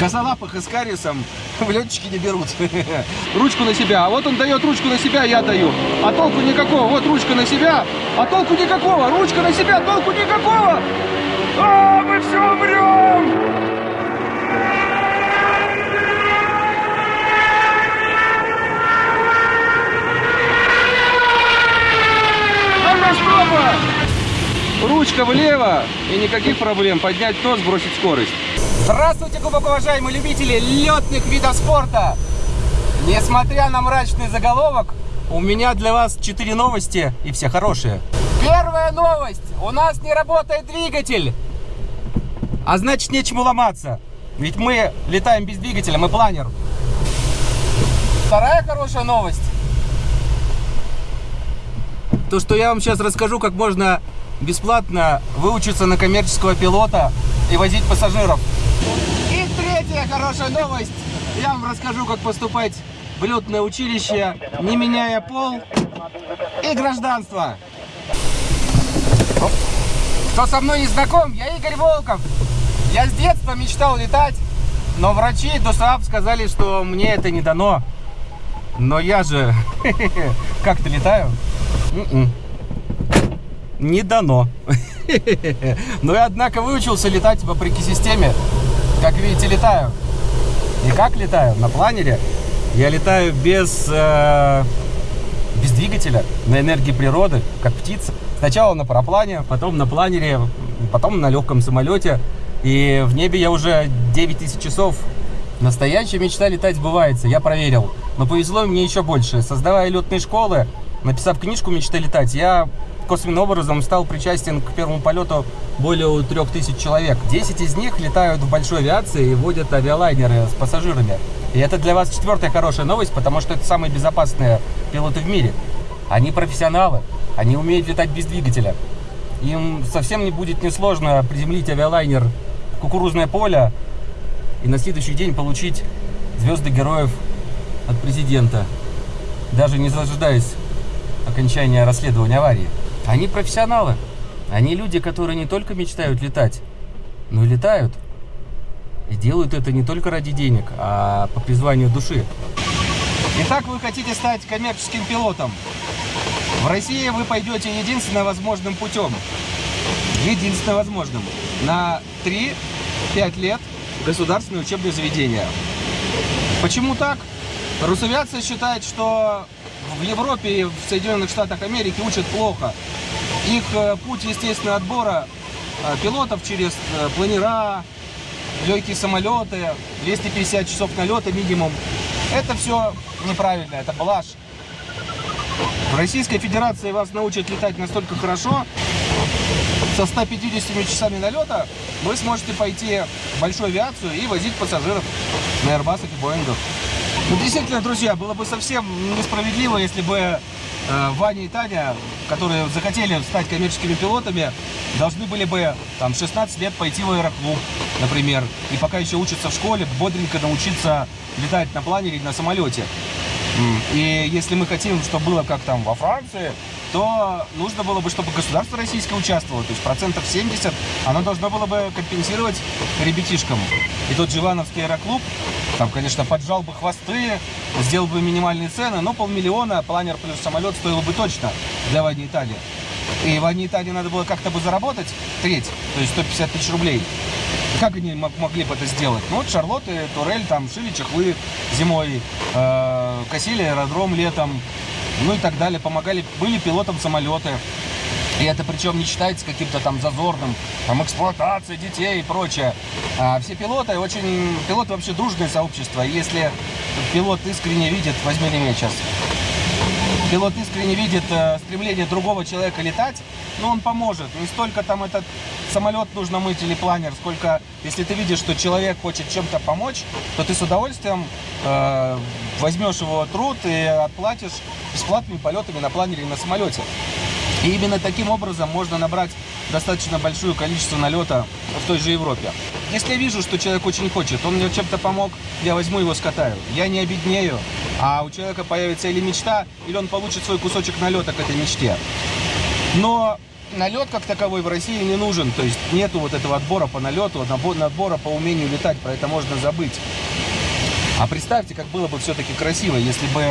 Косолапых и с кариесом в летчики не берут. Ручку на себя. А вот он дает ручку на себя, я даю. А толку никакого. Вот ручка на себя, а толку никакого. Ручка на себя, толку никакого. А, мы все умрем! Ручка влево и никаких проблем. Поднять нос, бросить скорость. Здравствуйте, глубоко уважаемые любители летных видов спорта! Несмотря на мрачный заголовок, у меня для вас 4 новости и все хорошие. Первая новость. У нас не работает двигатель. А значит, нечему ломаться. Ведь мы летаем без двигателя, мы планер. Вторая хорошая новость. То, что я вам сейчас расскажу, как можно бесплатно выучиться на коммерческого пилота и возить пассажиров. И третья хорошая новость. Я вам расскажу, как поступать в летное училище, не меняя пол и гражданство. Кто со мной не знаком, я Игорь Волков. Я с детства мечтал летать, но врачи ДОСААП сказали, что мне это не дано. Но я же как-то летаю. М-м. Не дано. Но я, однако, выучился летать вопреки системе. Как видите, летаю. И как летаю? На планере. Я летаю без, э, без двигателя, на энергии природы, как птица. Сначала на параплане, потом на планере, потом на легком самолете. И в небе я уже 9000 часов. Настоящая мечта летать сбывается, я проверил. Но повезло мне еще больше. Создавая летные школы, написав книжку «Мечта летать», я косвенным образом стал причастен к первому полету более 3000 человек. 10 из них летают в большой авиации и водят авиалайнеры с пассажирами. И это для вас четвертая хорошая новость, потому что это самые безопасные пилоты в мире. Они профессионалы, они умеют летать без двигателя. Им совсем не будет несложно приземлить авиалайнер в кукурузное поле и на следующий день получить звезды героев от президента, даже не зажидаясь окончания расследования аварии. Они профессионалы. Они люди, которые не только мечтают летать, но и летают. И делают это не только ради денег, а по призванию души. Итак, вы хотите стать коммерческим пилотом. В России вы пойдете единственно возможным путем. Единственно возможным. На 3-5 лет государственное учебное заведение. Почему так? Русавиация считает, что в Европе в Соединенных Штатах Америки учат плохо. Их э, путь естественного отбора э, пилотов через э, планера, легкие самолеты, 250 часов налета минимум. Это все неправильно, это блажь. В Российской Федерации вас научат летать настолько хорошо, со 150 часами налета вы сможете пойти в большую авиацию и возить пассажиров на Airbus и Боингах. Ну, действительно, друзья, было бы совсем несправедливо, если бы э, Ваня и Таня, которые захотели стать коммерческими пилотами, должны были бы там 16 лет пойти в аэроклуб, например, и пока еще учатся в школе, бодренько научиться летать на планере или на самолете. И если мы хотим, чтобы было как там во Франции, то нужно было бы, чтобы государство российское участвовало. То есть процентов 70 оно должно было бы компенсировать ребятишкам. И тот же Ивановский аэроклуб, там, конечно, поджал бы хвосты, сделал бы минимальные цены, но полмиллиона планер плюс самолет стоило бы точно для Вани Италии. И Ване Италии надо было как-то бы заработать треть, то есть 150 тысяч рублей. Как они могли бы это сделать? Ну вот Шарлотты, Турель там шили чехлы зимой, э, косили аэродром летом, ну и так далее. Помогали, были пилотом самолеты. И это причем не считается каким-то там зазорным, там эксплуатацией детей и прочее. А все пилоты очень, пилоты вообще дружное сообщество. Если пилот искренне видит, возьми ремень сейчас, пилот искренне видит э, стремление другого человека летать, ну он поможет. Не столько там этот самолет нужно мыть или планер, сколько если ты видишь, что человек хочет чем-то помочь, то ты с удовольствием э, возьмешь его труд и отплатишь бесплатными полетами на планере и на самолете. И именно таким образом можно набрать достаточно большое количество налета в той же Европе. Если я вижу, что человек очень хочет, он мне чем-то помог, я возьму его, скатаю. Я не обеднею, а у человека появится или мечта, или он получит свой кусочек налета к этой мечте. Но налет как таковой в России не нужен. То есть нету вот этого отбора по налету, отбора по умению летать. Про это можно забыть. А представьте, как было бы все-таки красиво, если бы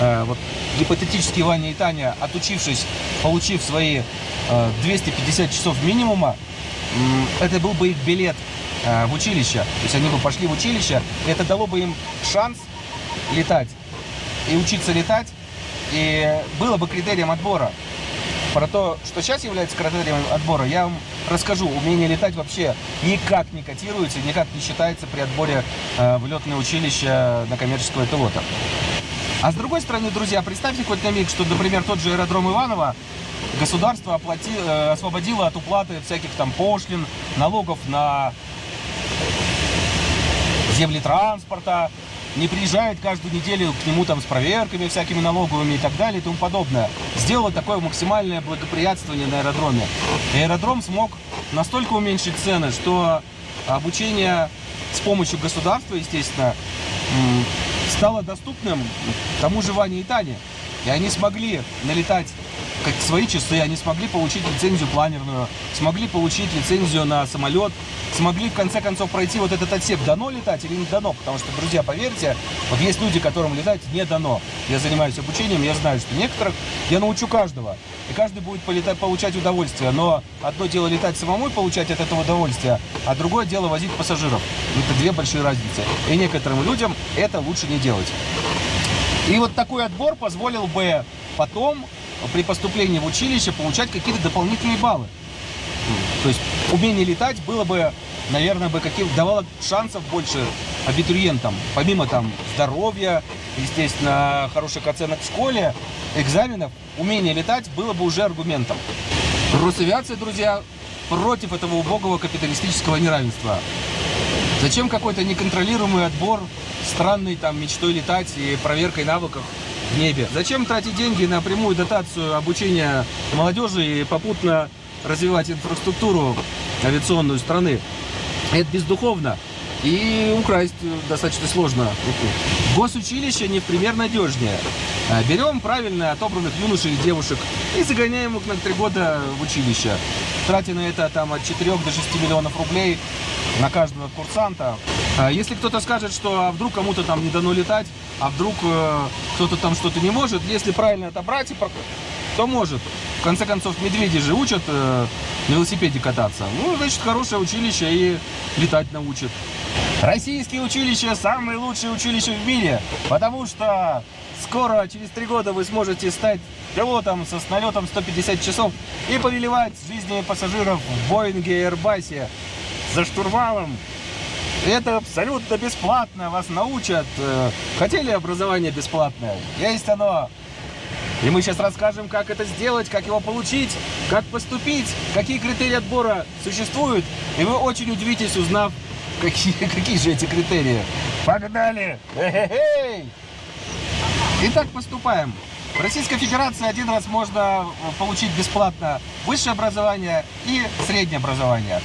э, вот гипотетически Ваня и Таня, отучившись, получив свои э, 250 часов минимума, э, это был бы их билет э, в училище. То есть они бы пошли в училище, и это дало бы им шанс летать и учиться летать, и было бы критерием отбора. Про то, что сейчас является критерием отбора, я вам расскажу. Умение летать вообще никак не котируется, никак не считается при отборе э, в летное училище на коммерческого пилота. А с другой стороны, друзья, представьте хоть на миг, что, например, тот же аэродром Иваново государство оплати, э, освободило от уплаты всяких там пошлин, налогов на земли транспорта, не приезжает каждую неделю к нему там с проверками всякими налоговыми и так далее и тому подобное. Сделала такое максимальное благоприятствование на аэродроме. Аэродром смог настолько уменьшить цены, что обучение с помощью государства, естественно, стало доступным тому же Ване и Тане. И они смогли налетать как свои часы, они смогли получить лицензию планерную, смогли получить лицензию на самолет, смогли в конце концов пройти вот этот отсек, дано летать или не дано, потому что, друзья, поверьте, вот есть люди, которым летать не дано. Я занимаюсь обучением, я знаю, что некоторых я научу каждого, и каждый будет полетать, получать удовольствие, но одно дело летать самому и получать от этого удовольствие, а другое дело возить пассажиров. Это две большие разницы, и некоторым людям это лучше не делать. И вот такой отбор позволил бы потом при поступлении в училище получать какие-то дополнительные баллы. То есть умение летать было бы, наверное, бы каким давало шансов больше абитуриентам. Помимо там здоровья, естественно, хороших оценок в школе, экзаменов, умение летать было бы уже аргументом. Росавиация, друзья, против этого убогого капиталистического неравенства. Зачем какой-то неконтролируемый отбор, странный там мечтой летать и проверкой навыков в небе. Зачем тратить деньги на прямую дотацию обучения молодежи и попутно развивать инфраструктуру авиационную страны? Это бездуховно. И украсть достаточно сложно. Госучилище не в пример надежнее. А берем правильно отобранных юношей и девушек и загоняем их на три года в училище. Тратя на это там, от 4 до 6 миллионов рублей на каждого курсанта. А если кто-то скажет, что а вдруг кому-то там не дано летать, а вдруг э, кто-то там что-то не может, если правильно отобрать, то может. В конце концов, медведи же учат э, на велосипеде кататься. Ну, значит, хорошее училище и летать научат. Российские училища самые лучшие училища в мире, потому что скоро, через три года, вы сможете стать пилотом со налетом 150 часов и повелевать жизнями пассажиров в Боинге и Airbus за штурвалом это абсолютно бесплатно, вас научат. Э, хотели образование бесплатное? Есть оно. И мы сейчас расскажем, как это сделать, как его получить, как поступить, какие критерии отбора существуют. И вы очень удивитесь, узнав, какие, какие же эти критерии. Погнали! Итак, поступаем. В Российской Федерации один раз можно получить бесплатно высшее образование и среднее образование.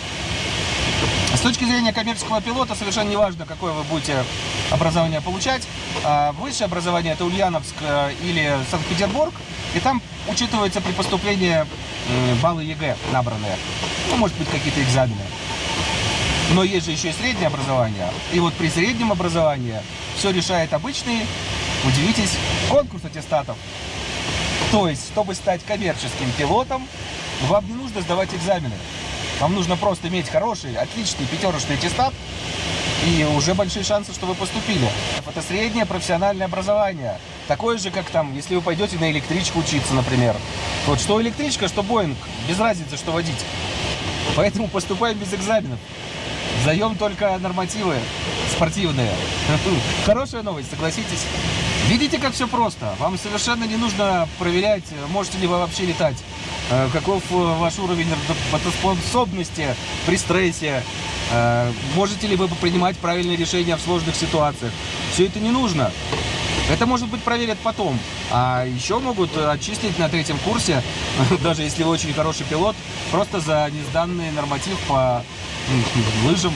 С точки зрения коммерческого пилота совершенно не важно, какое вы будете образование получать. А, высшее образование это Ульяновск э, или Санкт-Петербург, и там учитываются при поступлении баллы ЕГЭ набранные. Ну, может быть, какие-то экзамены. Но есть же еще и среднее образование. И вот при среднем образовании все решает обычный, удивитесь, конкурс аттестатов. То есть, чтобы стать коммерческим пилотом, вам не нужно сдавать экзамены. Вам нужно просто иметь хороший, отличный пятерочный аттестат, и уже большие шансы, что вы поступили. Это среднее профессиональное образование. Такое же, как там, если вы пойдете на электричку учиться, например. Вот что электричка, что Боинг, без разницы, что водить. Поэтому поступаем без экзаменов. Сдаем только нормативы спортивные. Хорошая новость, согласитесь? Видите, как все просто. Вам совершенно не нужно проверять, можете ли вы вообще летать. Э, каков э, ваш уровень работоспособности при стрессе, э, можете ли вы принимать правильные решения в сложных ситуациях. Все это не нужно. Это, может быть, проверят потом. А еще могут отчислить на третьем курсе, даже если вы очень хороший пилот, просто за несданный норматив по лыжам.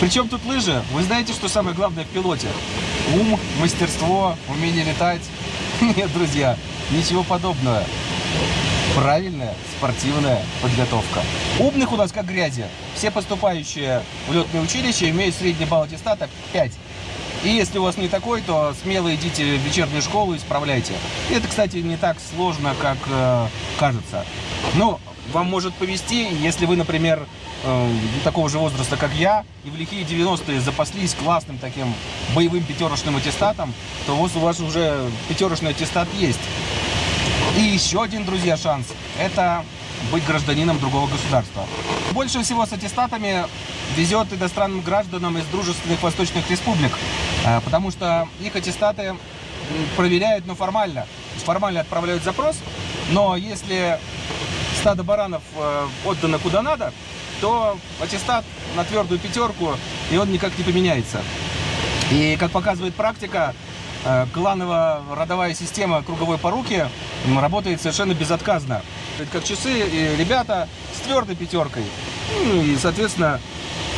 Причем тут лыжи? Вы знаете, что самое главное в пилоте? Ум, мастерство, умение летать. Нет, друзья, ничего подобного. Правильная спортивная подготовка. Умных у нас как грязи. Все поступающие в летное училище имеют средний балл аттестата 5. И если у вас не такой, то смело идите в вечернюю школу и исправляйте. Это, кстати, не так сложно, как э, кажется. Но вам может повезти, если вы, например, э, такого же возраста, как я, и в лихие 90-е запаслись классным таким боевым пятерочным аттестатом, то вот у вас уже пятерочный аттестат есть. И еще один, друзья, шанс – это быть гражданином другого государства. Больше всего с аттестатами везет иностранным гражданам из дружественных восточных республик, э, потому что их аттестаты проверяют, но формально. Формально отправляют запрос, но если стадо баранов э, отдано куда надо, то аттестат на твердую пятерку, и он никак не поменяется. И, как показывает практика, кланово-родовая система круговой поруки работает совершенно безотказно. Как часы, и ребята с твердой пятеркой. Ну, и, соответственно,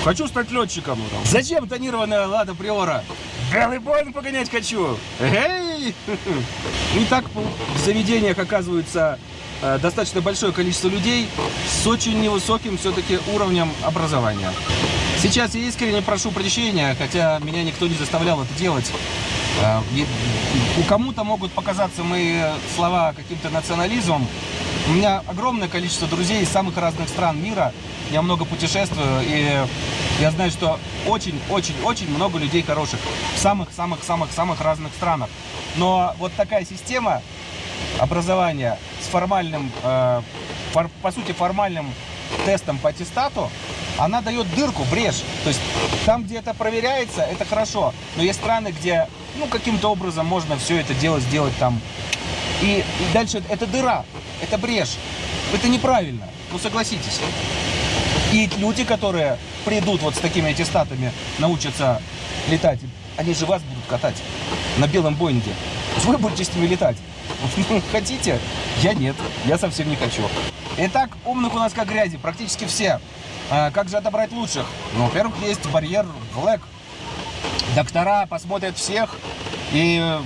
хочу стать летчиком. Зачем тонированная Лада Приора? Белый Боинг погонять хочу. Эй! И так в заведениях оказывается э, достаточно большое количество людей с очень невысоким все-таки уровнем образования. Сейчас я искренне прошу прощения, хотя меня никто не заставлял это делать. Э, у кому-то могут показаться мои слова каким-то национализмом, у меня огромное количество друзей из самых разных стран мира. Я много путешествую, и я знаю, что очень-очень-очень много людей хороших в самых-самых-самых-самых разных странах. Но вот такая система образования с формальным, э, по сути, формальным тестом по аттестату, она дает дырку, брешь. То есть там, где это проверяется, это хорошо. Но есть страны, где, ну, каким-то образом можно все это дело сделать там. И, и дальше это дыра это брешь. Это неправильно. Ну, согласитесь. И люди, которые придут вот с такими аттестатами, научатся летать, они же вас будут катать на белом Боинге. Вы будете с ними летать. Хотите? Я нет. Я совсем не хочу. Итак, умных у нас как грязи. Практически все. А как же отобрать лучших? Ну, во-первых, есть барьер Black. Доктора посмотрят всех и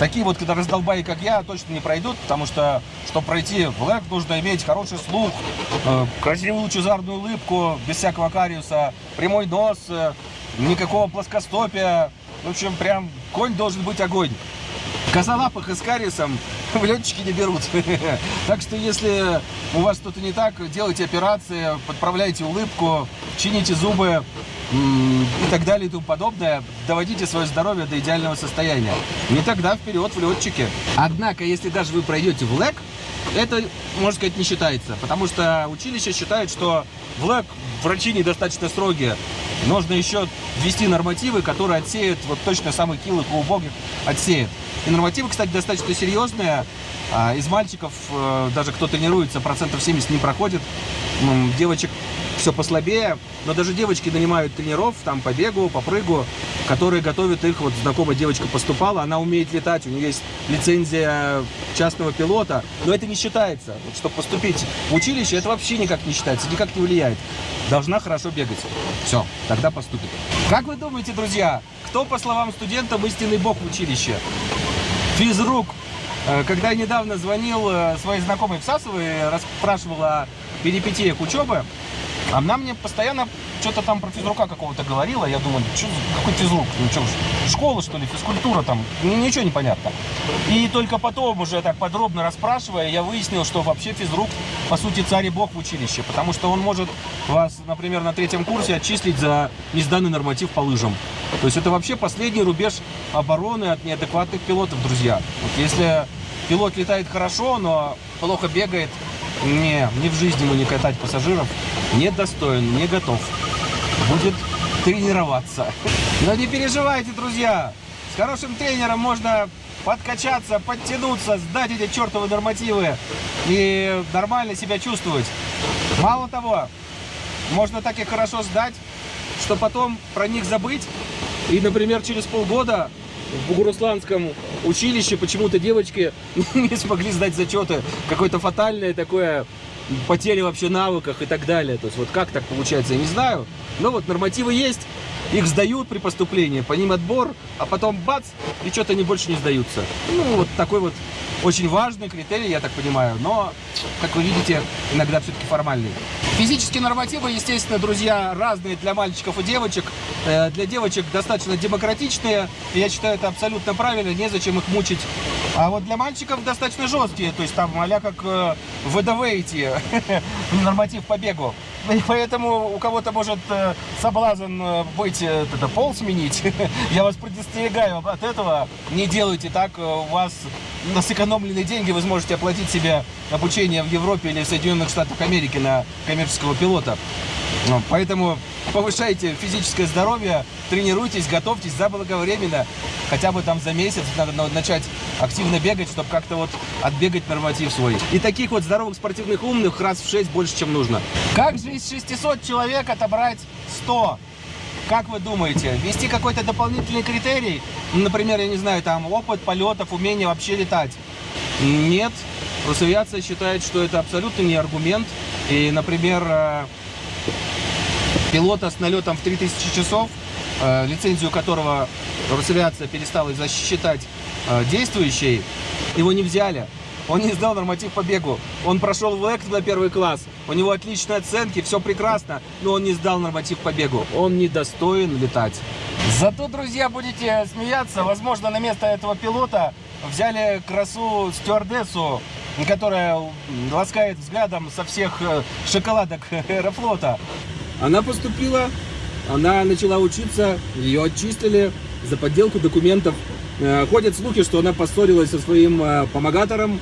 Такие вот, когда раздолбаи, как я, точно не пройдут, потому что, чтобы пройти ЛЭК, нужно иметь хороший слух, э, красивую лучезарную улыбку, без всякого кариуса, прямой нос, э, никакого плоскостопия. В общем, прям конь должен быть огонь. Козолапых и с кариесом в летчики не берут. Так что, если у вас что-то не так, делайте операции, подправляйте улыбку, чините зубы, и так далее и тому подобное, доводите свое здоровье до идеального состояния. Не тогда вперед в летчике. Однако, если даже вы пройдете в ЛЭК, это, можно сказать, не считается, потому что училище считает, что в ЛЭК врачи недостаточно строгие. Нужно еще ввести нормативы, которые отсеют вот точно самых килых и убогих отсеют. И нормативы, кстати, достаточно серьезные. А, из мальчиков, э, даже кто тренируется, процентов 70 не проходит. Девочек все послабее, но даже девочки нанимают тренеров там по бегу, по прыгу, которые готовят их, вот знакомая девочка поступала, она умеет летать, у нее есть лицензия частного пилота, но это не считается. Вот, чтобы поступить в училище, это вообще никак не считается, никак не влияет. Должна хорошо бегать. Все, тогда поступит. Как вы думаете, друзья, кто, по словам студентам, истинный бог в училище? Физрук. Э, когда я недавно звонил э, своей знакомой в Сасово и расспрашивал о перипетиях учебы, она мне постоянно что-то там про физрука какого-то говорила. Я думаю, что, какой физрук? Ну, что, школа, что ли, физкультура там? Ну, ничего не понятно. И только потом, уже так подробно расспрашивая, я выяснил, что вообще физрук, по сути, царь и бог в училище. Потому что он может вас, например, на третьем курсе отчислить за несданный норматив по лыжам. То есть это вообще последний рубеж обороны от неадекватных пилотов, друзья. Вот если пилот летает хорошо, но плохо бегает, не, не в жизни ему не катать пассажиров, не достоин, не готов. Будет тренироваться. Но не переживайте, друзья. С хорошим тренером можно подкачаться, подтянуться, сдать эти чертовы нормативы и нормально себя чувствовать. Мало того, можно так и хорошо сдать, что потом про них забыть. И, например, через полгода в Бугурусланском училище почему-то девочки не смогли сдать зачеты. Какое-то фатальное такое потери вообще навыках и так далее. То есть вот как так получается, я не знаю. Но вот нормативы есть. Их сдают при поступлении, по ним отбор, а потом бац, и что-то они больше не сдаются. Ну, вот такой вот очень важный критерий, я так понимаю, но, как вы видите, иногда все-таки формальный. Физические нормативы, естественно, друзья, разные для мальчиков и девочек. Э, для девочек достаточно демократичные, я считаю, это абсолютно правильно, незачем их мучить. А вот для мальчиков достаточно жесткие, то есть там а как э, ВДВ идти, норматив по бегу. И поэтому у кого-то может э, соблазн быть э, это, пол сменить. Я вас предостерегаю от этого. Не делайте так. У вас на сэкономленные деньги вы сможете оплатить себе обучение в Европе или в Соединенных Штатах Америки на коммерческого пилота. Ну, поэтому повышайте физическое здоровье, тренируйтесь, готовьтесь заблаговременно. Хотя бы там за месяц надо начать активно бегать, чтобы как-то вот отбегать норматив свой. И таких вот здоровых спортивных умных раз в 6 больше, чем нужно. Как же из 600 человек отобрать 100? Как вы думаете, ввести какой-то дополнительный критерий? Например, я не знаю, там опыт полетов, умение вообще летать? Нет. Росавиация считает, что это абсолютно не аргумент. И, например, э, пилота с налетом в 3000 часов, э, лицензию которого Росавиация перестала засчитать э, действующей, его не взяли. Он не сдал норматив по бегу. Он прошел в ЭКТ на первый класс. У него отличные оценки, все прекрасно, но он не сдал норматив по бегу. Он не достоин летать. Зато, друзья, будете смеяться. Возможно, на место этого пилота взяли красу стюардессу, которая ласкает взглядом со всех э, шоколадок аэрофлота. Она поступила, она начала учиться, ее отчислили за подделку документов. Э, ходят слухи, что она поссорилась со своим э, помогатором.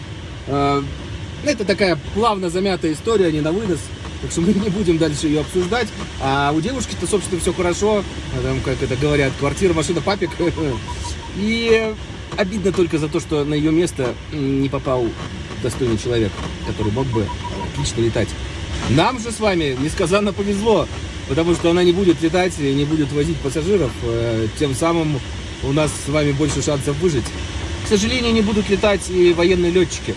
Это такая плавно замятая история, не на вынос. Так что мы не будем дальше ее обсуждать. А у девушки-то, собственно, все хорошо. Там, как это говорят, квартира, машина, папик. И обидно только за то, что на ее место не попал достойный человек, который мог бы отлично летать. Нам же с вами несказанно повезло, потому что она не будет летать и не будет возить пассажиров, э, тем самым у нас с вами больше шансов выжить. К сожалению, не будут летать и военные летчики.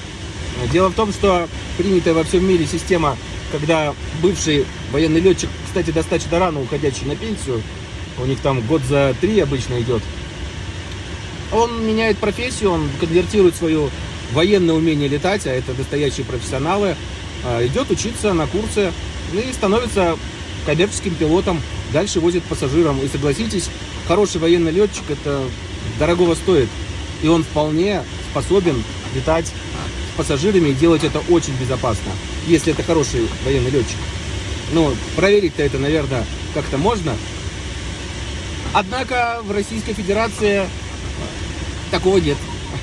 Дело в том, что принятая во всем мире система, когда бывший военный летчик, кстати, достаточно рано уходящий на пенсию, у них там год за три обычно идет, он меняет профессию, он конвертирует свое военное умение летать, а это настоящие профессионалы, а, идет учиться на курсы и становится коммерческим пилотом, дальше возит пассажирам. И согласитесь, хороший военный летчик это дорогого стоит. И он вполне способен летать с пассажирами и делать это очень безопасно, если это хороший военный летчик. Ну, проверить-то это, наверное, как-то можно. Однако в Российской Федерации такого нет.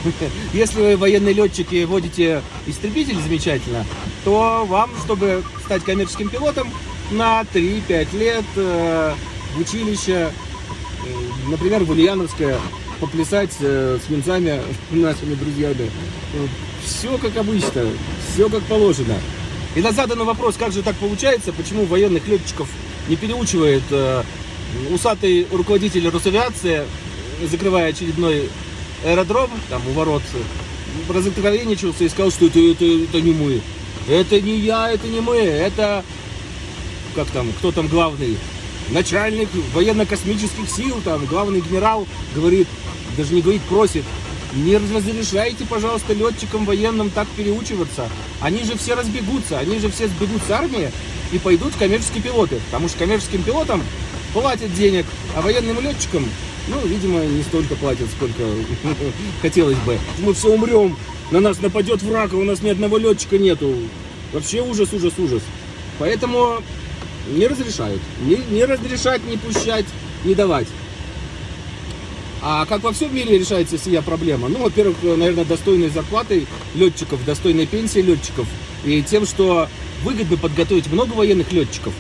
Если вы военный летчик и водите истребитель замечательно, то вам, чтобы стать коммерческим пилотом, на 3-5 лет э, в училище, например, в Ульяновское, поплясать э, с венцами нашими друзьями. Все как обычно, все как положено. И на заданный вопрос, как же так получается, почему военных летчиков не переучивает э, усатый руководитель Росавиации, закрывая очередной аэродром, там у ворот, разоткровенничался и сказал, что это, это, это не мы. Это не я, это не мы, это, как там, кто там главный, начальник военно-космических сил, там, главный генерал, говорит, даже не говорит, просит, не разрешайте, пожалуйста, летчикам военным так переучиваться. Они же все разбегутся, они же все сбегут с армии и пойдут коммерческие пилоты. Потому что коммерческим пилотам платят денег, а военным летчикам ну, видимо, не столько платят, сколько хотелось бы. Мы все умрем, на нас нападет враг, а у нас ни одного летчика нету. Вообще ужас, ужас, ужас. Поэтому не разрешают. Не, не разрешать, не пущать, не давать. А как во всем мире решается сия проблема? Ну, во-первых, наверное, достойной зарплатой летчиков, достойной пенсии летчиков. И тем, что выгодно подготовить много военных летчиков,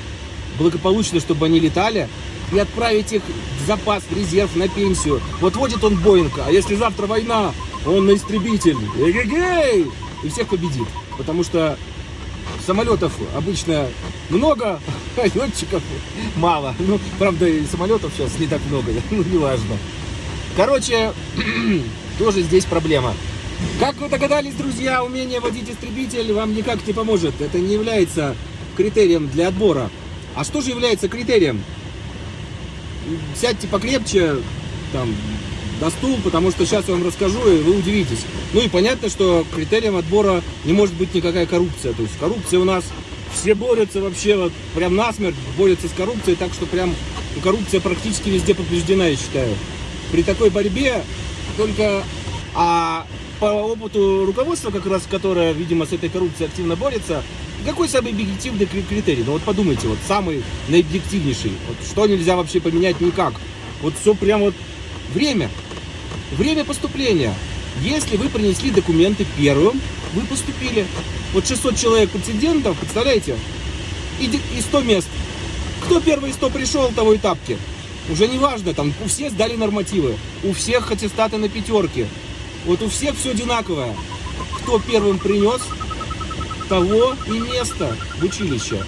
благополучно, чтобы они летали, и отправить их в запас, в резерв, на пенсию. Вот водит он Боинг, а если завтра война, он на истребитель. Эгегей! И всех победит. Потому что самолетов обычно много, а летчиков мало. Ну, правда, и самолетов сейчас не так много, ну, неважно. Короче, тоже здесь проблема. Как вы догадались, друзья, умение водить истребитель вам никак не поможет. Это не является критерием для отбора. А что же является критерием? сядьте покрепче, там, на стул, потому что сейчас я вам расскажу, и вы удивитесь. Ну и понятно, что критерием отбора не может быть никакая коррупция. То есть коррупция у нас, все борются вообще, вот прям насмерть борются с коррупцией, так что прям коррупция практически везде побеждена, я считаю. При такой борьбе только... А по опыту руководства, как раз, которое, видимо, с этой коррупцией активно борется, какой самый объективный критерий? Ну вот подумайте, вот самый наибъективнейший. Вот что нельзя вообще поменять никак. Вот все прям вот время. Время поступления. Если вы принесли документы первым, вы поступили. Вот 600 человек претендентов, представляете? И, и 100 мест. Кто первый 100 пришел, того и тапки. Уже не важно, там у всех сдали нормативы. У всех аттестаты на пятерке. Вот у всех все одинаковое. Кто первым принес, того и место в училище.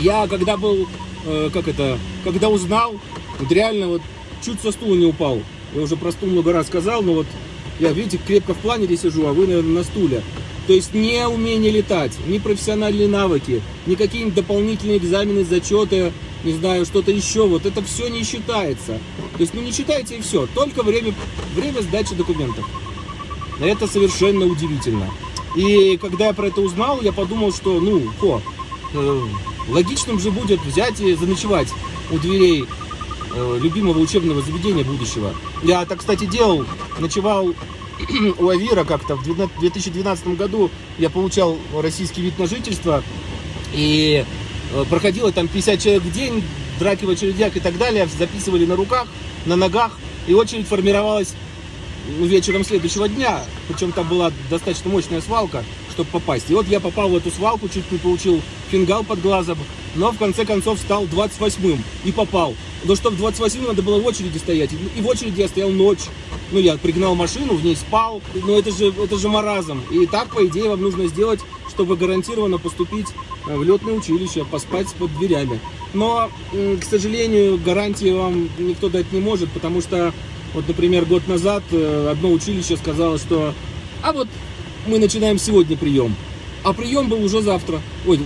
Я когда был, э, как это, когда узнал, вот реально вот чуть со стула не упал. Я уже про стул много раз сказал, но вот я, видите, крепко в планере сижу, а вы, наверное, на стуле. То есть не умение летать, не профессиональные навыки, какие-нибудь дополнительные экзамены, зачеты, не знаю, что-то еще. Вот это все не считается. То есть, ну не считайте и все. Только время, время сдачи документов. Это совершенно удивительно. И когда я про это узнал, я подумал, что, ну, хо, э, логичным же будет взять и заночевать у дверей любимого учебного заведения будущего. Я так, кстати, делал, ночевал у Авира как-то в 2012 году. Я получал российский вид на жительство. И э, проходило там 50 человек в день, драки в очередях и так далее. Записывали на руках, на ногах. И очередь формировалась вечером следующего дня. Причем там была достаточно мощная свалка, чтобы попасть. И вот я попал в эту свалку, чуть не получил фингал под глазом, но в конце концов стал 28-м и попал. Но чтобы 28-м надо было в очереди стоять. И в очереди я стоял ночь. Ну, я пригнал машину, в ней спал. Но это же, это же маразм. И так, по идее, вам нужно сделать, чтобы гарантированно поступить в летное училище, поспать под дверями. Но, к сожалению, гарантии вам никто дать не может, потому что вот, например, год назад э, одно училище сказало, что а вот мы начинаем сегодня прием, а прием был уже завтра. Ой,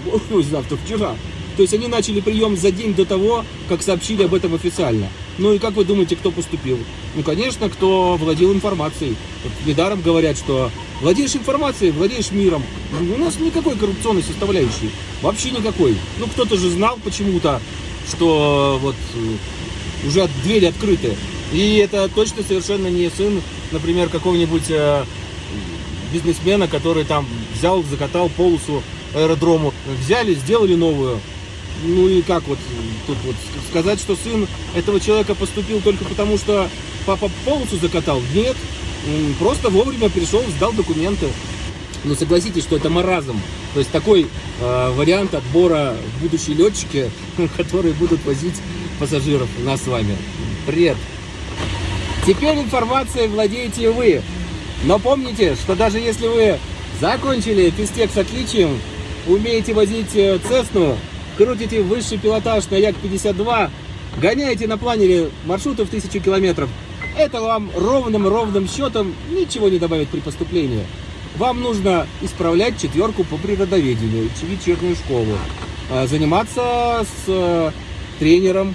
завтра, вчера. То есть они начали прием за день до того, как сообщили об этом официально. Ну и как вы думаете, кто поступил? Ну, конечно, кто владел информацией. Вот недаром говорят, что владеешь информацией, владеешь миром. Ну, у нас никакой коррупционной составляющей. Вообще никакой. Ну, кто-то же знал почему-то, что вот э, уже двери открыты. И это точно совершенно не сын, например, какого-нибудь э, бизнесмена, который там взял, закатал полосу аэродрому. Взяли, сделали новую. Ну и как вот тут вот сказать, что сын этого человека поступил только потому, что папа полосу закатал? Нет. Просто вовремя пришел, сдал документы. Но согласитесь, что это маразм. То есть такой э, вариант отбора будущие летчики, которые будут возить пассажиров нас с вами. Привет! Теперь информацией владеете вы. Но помните, что даже если вы закончили физтех с отличием, умеете возить э, Цесну, крутите высший пилотаж на Як-52, гоняете на планере маршруты в тысячу километров, это вам ровным-ровным счетом ничего не добавит при поступлении. Вам нужно исправлять четверку по природоведению, вечернюю школу, а, заниматься с э, тренером,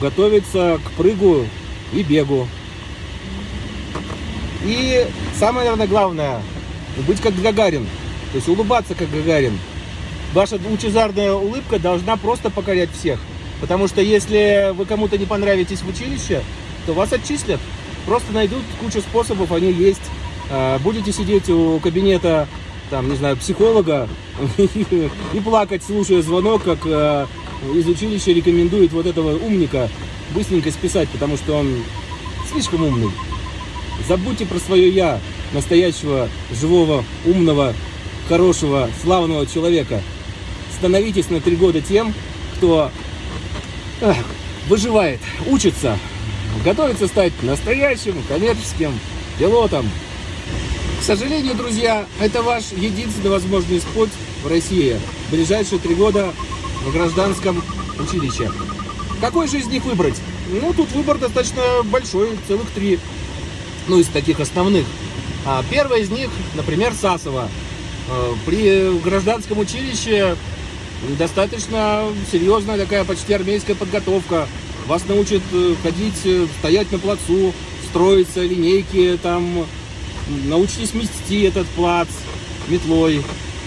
готовиться к прыгу и бегу. И самое, наверное, главное, быть как Гагарин. То есть улыбаться как Гагарин. Ваша лучезарная улыбка должна просто покорять всех. Потому что если вы кому-то не понравитесь в училище, то вас отчислят. Просто найдут кучу способов, они есть. А, будете сидеть у кабинета, там, не знаю, психолога и плакать, слушая звонок, как а, из училища рекомендует вот этого умника быстренько списать, потому что он слишком умный. Забудьте про свое «я», настоящего, живого, умного, хорошего, славного человека. Становитесь на три года тем, кто эх, выживает, учится, готовится стать настоящим коммерческим пилотом. К сожалению, друзья, это ваш единственный возможный путь в России в ближайшие три года в гражданском училище. Какой же из них выбрать? Ну, тут выбор достаточно большой, целых три ну, из таких основных. А первая из них, например, Сасова. А, при гражданском училище достаточно серьезная такая почти армейская подготовка. вас научат э, ходить, э, стоять на плацу, строиться, линейки, там, научитесь мести этот плац метлой,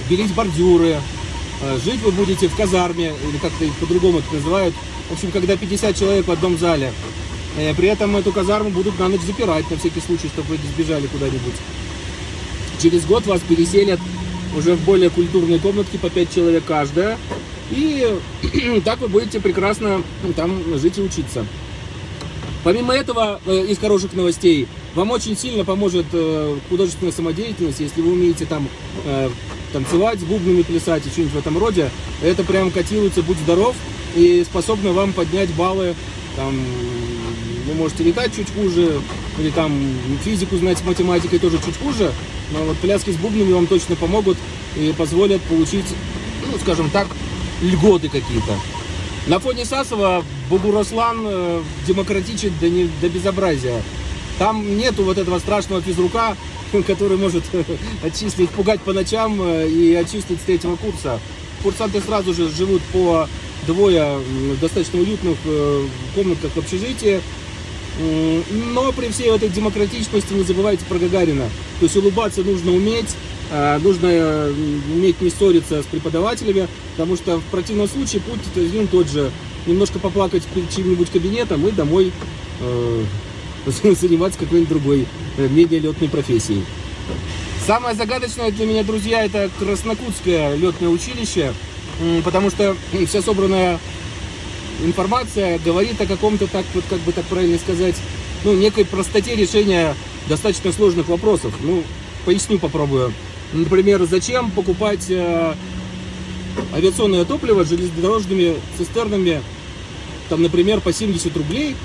белить бордюры, э, жить вы будете в казарме, или как-то по-другому это называют, в общем, когда 50 человек в одном зале. При этом эту казарму будут на ночь запирать, на всякий случай, чтобы вы сбежали куда-нибудь. Через год вас переселят уже в более культурные комнатки по 5 человек каждая. И так вы будете прекрасно там жить и учиться. Помимо этого, э, из хороших новостей, вам очень сильно поможет э, художественная самодеятельность, если вы умеете там э, танцевать, бубнами плясать и что-нибудь в этом роде. Это прям котируется «Будь здоров» и способно вам поднять баллы. Там, вы можете летать чуть хуже, или там физику знать с математикой тоже чуть хуже, но вот пляски с бубнами вам точно помогут и позволят получить, ну, скажем так, льготы какие-то. На фоне Сасова Бугурослан э, демократичен до, не, до безобразия. Там нету вот этого страшного физрука, который может отчислить, пугать по ночам э, и отчислить с третьего курса. Курсанты сразу же живут по двое достаточно уютных э, комнатках в общежитии. Но при всей этой демократичности не забывайте про Гагарина. То есть улыбаться нужно уметь, а, нужно э, уметь не ссориться с преподавателями, потому что в противном случае путь один тот же. Немножко поплакать перед чьим-нибудь кабинетом и домой э, заниматься какой-нибудь другой, э, менее летной профессией. Самое загадочное для меня, друзья, это Краснокутское летное училище, потому что вся собранная информация говорит о каком-то, так вот как бы так правильно сказать, ну, некой простоте решения достаточно сложных вопросов. Ну, поясню, попробую. Например, зачем покупать э, авиационное топливо железнодорожными цистернами, там, например, по 70 рублей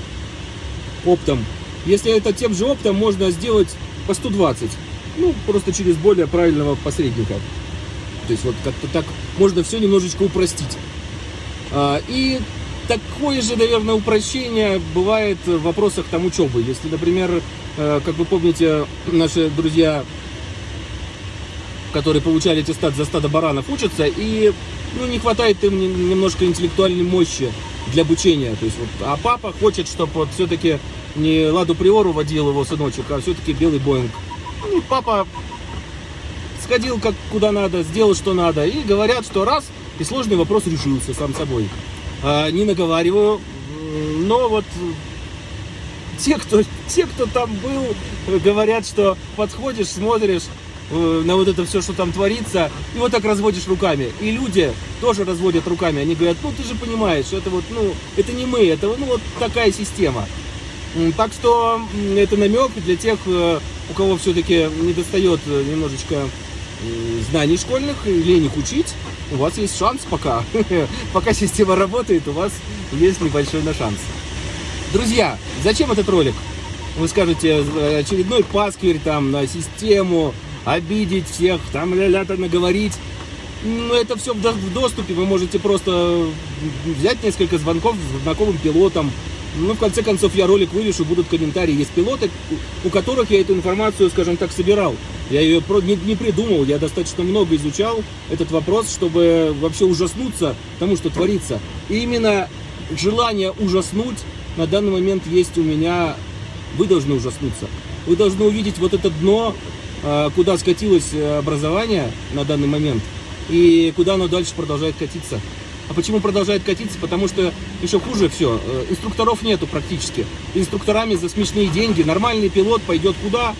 оптом, если это тем же оптом можно сделать по 120, ну, просто через более правильного посредника. То есть вот как-то так можно все немножечко упростить. А, и такое же, наверное, упрощение бывает в вопросах там учебы. Если, например, э, как вы помните, наши друзья, которые получали аттестат за стадо баранов, учатся, и ну, не хватает им немножко интеллектуальной мощи для обучения. То есть, вот, а папа хочет, чтобы вот все-таки не Ладу Приору водил его сыночек, а все-таки белый Боинг. Ну, папа сходил как куда надо, сделал что надо, и говорят, что раз, и сложный вопрос решился сам собой. А, не наговариваю, но вот те, кто, те, кто там был, говорят, что подходишь, смотришь э, на вот это все, что там творится, и вот так разводишь руками. И люди тоже разводят руками, они говорят, ну ты же понимаешь, это вот, ну, это не мы, это ну вот такая система. Так что это намек для тех, э, у кого все-таки не достает э, немножечко знаний школьных, лень их учить, у вас есть шанс пока. пока система работает, у вас есть небольшой на шанс. Друзья, зачем этот ролик? Вы скажете, очередной пасквирь там на систему, обидеть всех, там ля-ля-то наговорить. Ну, это все в доступе, вы можете просто взять несколько звонков с знакомым пилотом, ну, в конце концов, я ролик вывешу, будут комментарии. Есть пилоты, у которых я эту информацию, скажем так, собирал. Я ее не, не придумал, я достаточно много изучал этот вопрос, чтобы вообще ужаснуться тому, что творится. И именно желание ужаснуть на данный момент есть у меня. Вы должны ужаснуться. Вы должны увидеть вот это дно, а, куда скатилось образование на данный момент, и куда оно дальше продолжает катиться. А почему продолжает катиться? Потому что еще хуже все. Э, инструкторов нету практически. Инструкторами за смешные деньги. Нормальный пилот пойдет куда?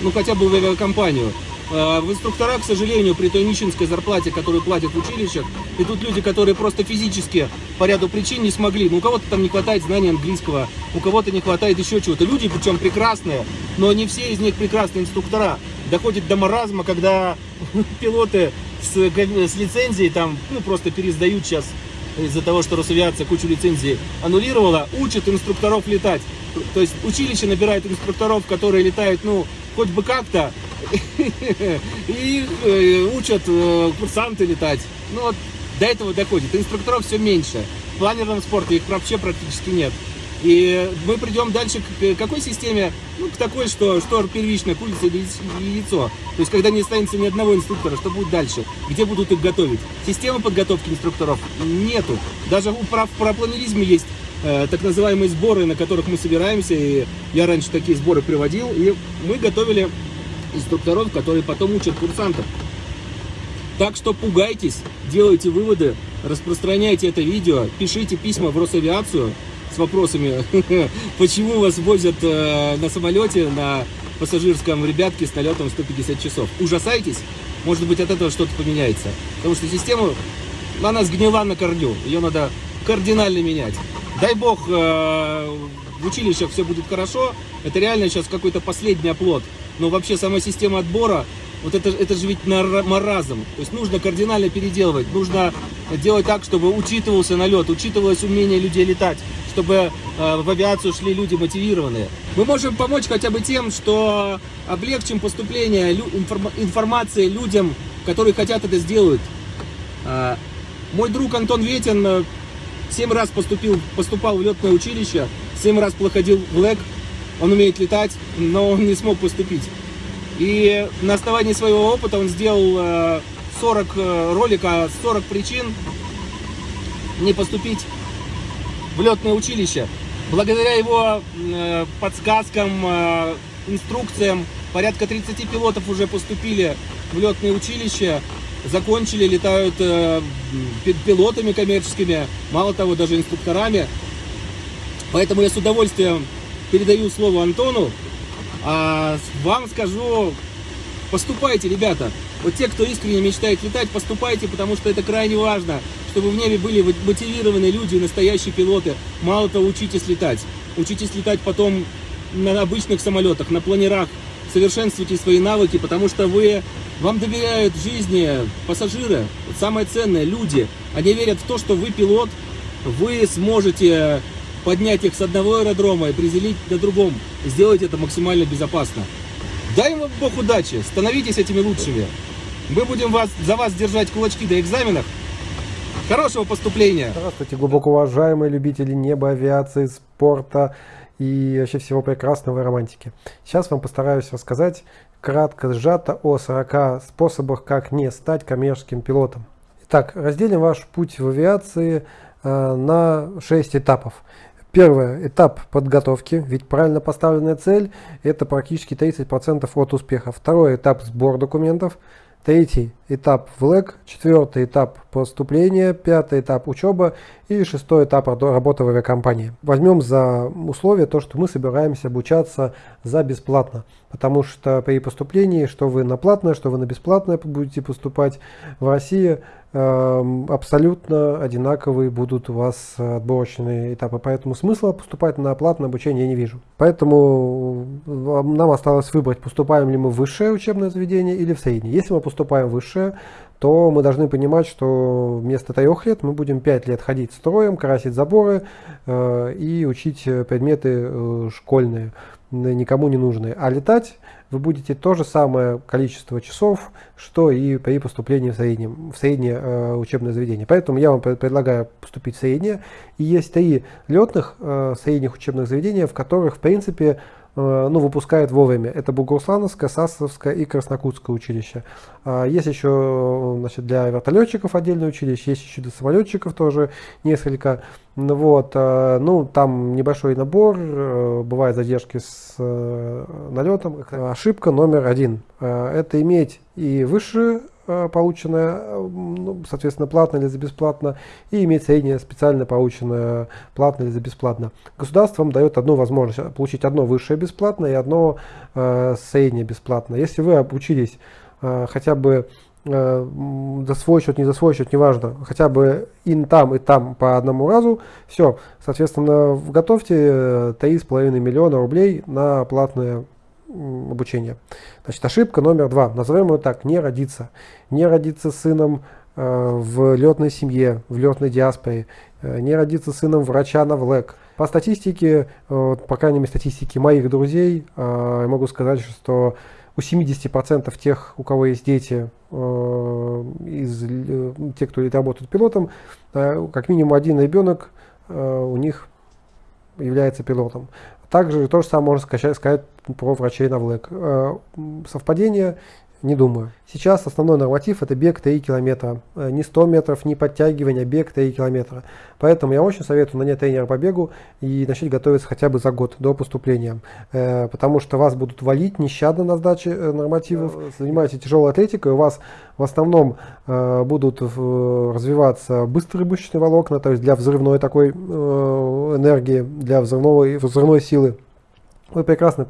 Ну, хотя бы в авиакомпанию. Э, в инструкторах, к сожалению, при той нищенской зарплате, которую платят в училищах, идут люди, которые просто физически по ряду причин не смогли. Ну, у кого-то там не хватает знаний английского, у кого-то не хватает еще чего-то. Люди, причем прекрасные, но не все из них прекрасные инструктора. Доходит до маразма, когда пилоты с, с лицензией там, ну, просто пересдают сейчас из-за того, что Росавиация кучу лицензий аннулировала, учат инструкторов летать. То есть училище набирает инструкторов, которые летают, ну, хоть бы как-то, и э, учат э, курсанты летать. Ну, вот до этого доходит. Инструкторов все меньше. В планерном спорте их вообще практически нет. И мы придем дальше к какой системе? Ну, к такой, что, что первично, курица или яйцо. То есть, когда не останется ни одного инструктора, что будет дальше? Где будут их готовить? Системы подготовки инструкторов нету. Даже у про, про планеризме есть э, так называемые сборы, на которых мы собираемся, и я раньше такие сборы приводил, и мы готовили инструкторов, которые потом учат курсантов. Так что пугайтесь, делайте выводы, распространяйте это видео, пишите письма в Росавиацию с вопросами, почему вас возят э, на самолете, на пассажирском ребятке с налетом 150 часов. Ужасайтесь, может быть от этого что-то поменяется. Потому что система, она сгнила на корню, ее надо кардинально менять. Дай бог э, в училищах все будет хорошо, это реально сейчас какой-то последний оплот. Но вообще сама система отбора, вот это, это же ведь маразм. То есть нужно кардинально переделывать, нужно делать так, чтобы учитывался налет, учитывалось умение людей летать, чтобы э, в авиацию шли люди мотивированные. Мы можем помочь хотя бы тем, что облегчим поступление информ, информации людям, которые хотят это сделать. Э, мой друг Антон Ветин 7 раз поступил, поступал в летное училище, 7 раз проходил в ЛЭК, он умеет летать, но он не смог поступить. И на основании своего опыта он сделал 40 э, э, ролика, 40 причин не поступить в летное училище. Благодаря его э, подсказкам, инструкциям, порядка 30 пилотов уже поступили в летное училище закончили, летают э, пилотами коммерческими, мало того, даже инструкторами. Поэтому я с удовольствием передаю слово Антону. А вам скажу, поступайте, ребята. Вот те, кто искренне мечтает летать, поступайте, потому что это крайне важно, чтобы в небе были мотивированные люди, настоящие пилоты. Мало того, учитесь летать. Учитесь летать потом на обычных самолетах, на планерах. Совершенствуйте свои навыки, потому что вы вам доверяют жизни пассажиры, самое ценное, люди. Они верят в то, что вы пилот, вы сможете поднять их с одного аэродрома и приземлить на другом. Сделать это максимально безопасно. Дай вам Бог удачи, становитесь этими лучшими. Мы будем вас, за вас держать кулачки до экзаменов. Хорошего поступления! Здравствуйте, глубоко уважаемые любители неба, авиации, спорта и вообще всего прекрасного и романтики. Сейчас вам постараюсь рассказать кратко, сжато о 40 способах, как не стать коммерческим пилотом. Итак, разделим ваш путь в авиации э, на 6 этапов. Первый этап подготовки, ведь правильно поставленная цель это практически 30% от успеха. Второй этап сбор документов. Третий этап ВЛЭК, четвертый этап поступления, пятый этап учеба и шестой этап работы в авиакомпании. Возьмем за условие то, что мы собираемся обучаться за бесплатно, потому что при поступлении, что вы на платное, что вы на бесплатное будете поступать в России, Эм, абсолютно одинаковые будут у вас отборочные этапы. Поэтому смысла поступать на платное обучение я не вижу. Поэтому э, нам осталось выбрать, поступаем ли мы в высшее учебное заведение или в среднее. Если мы поступаем в высшее, то мы должны понимать, что вместо трех лет мы будем пять лет ходить строем, красить заборы э, и учить предметы э, школьные, никому не нужные. А летать вы будете то же самое количество часов, что и при поступлении в, среднем, в среднее э, учебное заведение. Поэтому я вам предлагаю поступить в среднее. И есть три летных э, средних учебных заведения, в которых, в принципе, ну, выпускают вовремя. Это Бугуруслановское, Сасовское и Краснокутское училище. А, есть еще значит, для вертолетчиков отдельное училище, есть еще для самолетчиков тоже несколько. Ну вот, э, ну, там небольшой набор, э, бывают задержки с налетом. Ошибка номер один. Это иметь и высшее Э, полученное, э, ну, соответственно, платно или за бесплатно, и иметь среднее специально полученное платно или за бесплатно. Государство вам дает одну возможность получить одно высшее бесплатно и одно э, среднее бесплатно. Если вы обучились э, хотя бы э, за свой счет, не за свой счет, неважно, хотя бы и там, и там по одному разу, все, соответственно, готовьте 3,5 миллиона рублей на платное обучения. Значит, ошибка номер два. Назовем ее так. Не родиться. Не родиться сыном э, в летной семье, в летной диаспоре. Э, не родиться сыном врача на ВЛЭК. По статистике, э, по крайней мере статистике моих друзей, э, я могу сказать, что у 70% тех, у кого есть дети, э, из э, тех, кто работает пилотом, как минимум один ребенок у них является пилотом. Также то же самое можно сказать, сказать про врачей на ВЛЭК. Совпадение Не думаю. Сейчас основной норматив это бег 3 километра. Э, не 100 метров, не подтягивание, а бег 3 километра. Поэтому я очень советую нанять тренера по бегу и начать готовиться хотя бы за год до поступления. Э, потому что вас будут валить нещадно на сдаче э, нормативов. Занимаетесь тяжелой атлетикой, у вас в основном будут развиваться быстрые мышечные волокна, то есть для взрывной такой энергии, для взрывного, взрывной силы. Вы прекрасно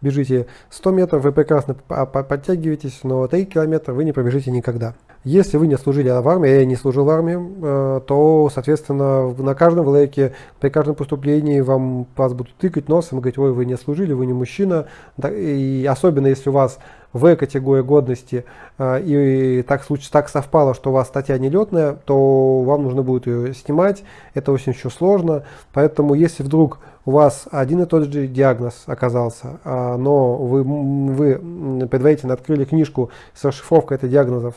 бежите 100 метров, вы прекрасно подтягиваетесь, но 3 километра вы не пробежите никогда. Если вы не служили в армии, я не служил в армии, э, то, соответственно, на каждом влеке, при каждом поступлении вам, вас будут тыкать носом и говорить, ой, вы не служили, вы не мужчина. И особенно, если у вас в категории годности э, и так, случай, так совпало, что у вас статья нелетная, то вам нужно будет ее снимать. Это очень еще сложно. Поэтому, если вдруг у вас один и тот же диагноз оказался, а, но вы, вы предварительно открыли книжку с расшифровкой этих диагнозов,